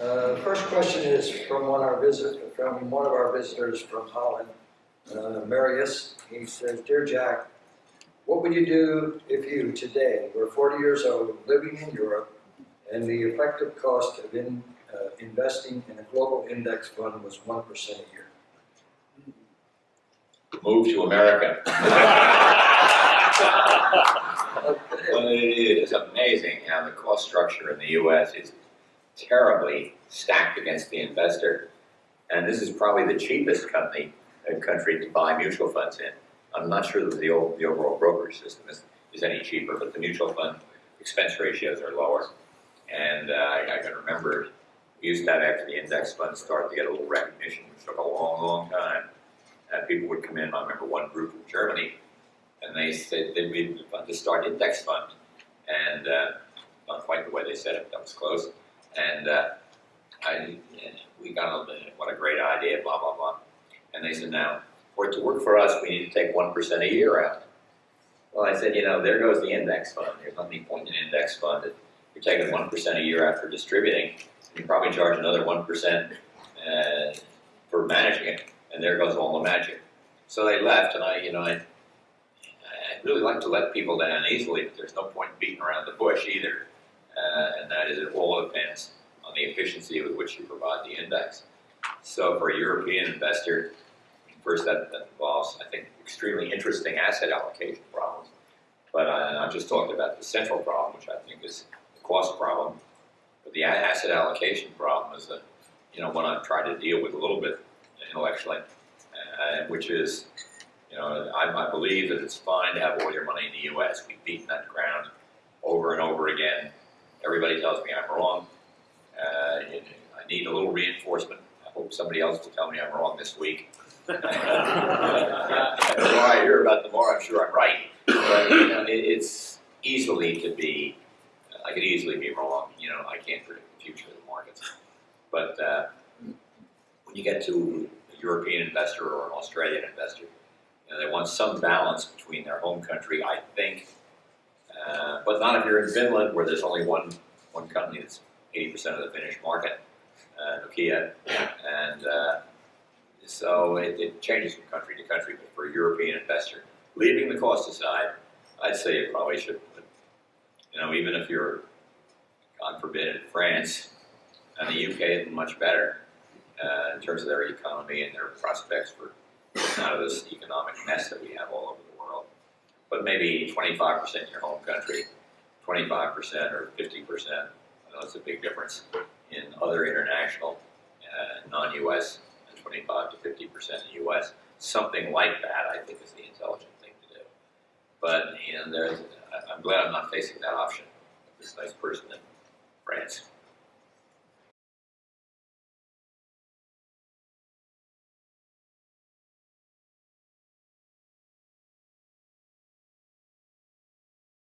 Uh, First question is from one of our visit, from one of our visitors from Holland, uh, Marius. He says, Dear Jack, what would you do if you today were 40 years old, living in Europe, and the effective cost of in, uh, investing in a global index fund was 1% a year? Move to America. Okay. Well, it is amazing how the cost structure in the US is terribly stacked against the investor. And this is probably the cheapest company, uh, country to buy mutual funds in. I'm not sure that the, old, the overall brokerage system is, is any cheaper, but the mutual fund expense ratios are lower. And uh, I, can remember we used to have after the index fund started to get a little recognition, which took a long, long time. And people would come in, I remember one group from Germany, and they said they'd to start index fund. And uh, not quite the way they said it, that was close. And uh, I, we got a, what a great idea, blah, blah, blah. And they said, now, for it to work for us, we need to take 1% a year out. Well, I said, you know, there goes the index fund. There's nothing point in an index fund. If you're taking 1% a year after distributing, you probably charge another 1% uh, for managing it. And there goes all the magic. So they left, and I, you know, I, I really like to let people down easily, but there's no point beating around the bush either. Uh, and that is, it all depends on the efficiency with which you provide the index. So for a European investor, first that, that involves, I think, extremely interesting asset allocation problems. But I, I just talked about the central problem, which I think is the cost problem. But the asset allocation problem is that, you know, one I've tried to deal with a little bit intellectually, uh, which is, you know, I, I believe that it's fine to have all your money in the U.S. We've beaten that ground over and over again. Everybody tells me I'm wrong. Uh, I need a little reinforcement. I hope somebody else will tell me I'm wrong this week. the more I hear about, the more I'm sure I'm right. But you know, it, it's easily to be. I could easily be wrong. You know, I can't predict the future of the markets. But uh, when you get to a European investor or an Australian investor, you know, they want some balance between their home country, I think, uh, but not if you're in Finland, where there's only one one company that's 80% of the Finnish market, uh, Nokia, and uh, so it, it changes from country to country. But for a European investor, leaving the cost aside, I'd say you probably should. But, you know, even if you're, God forbid, in France, and the UK is much better uh, in terms of their economy and their prospects for out of this economic mess that we have all over. But maybe 25% in your home country, 25% or 50%, I know it's a big difference in other international, uh, non-US, and 25 to 50% in US. Something like that, I think, is the intelligent thing to do. But you know, I'm glad I'm not facing that option. This nice person in France.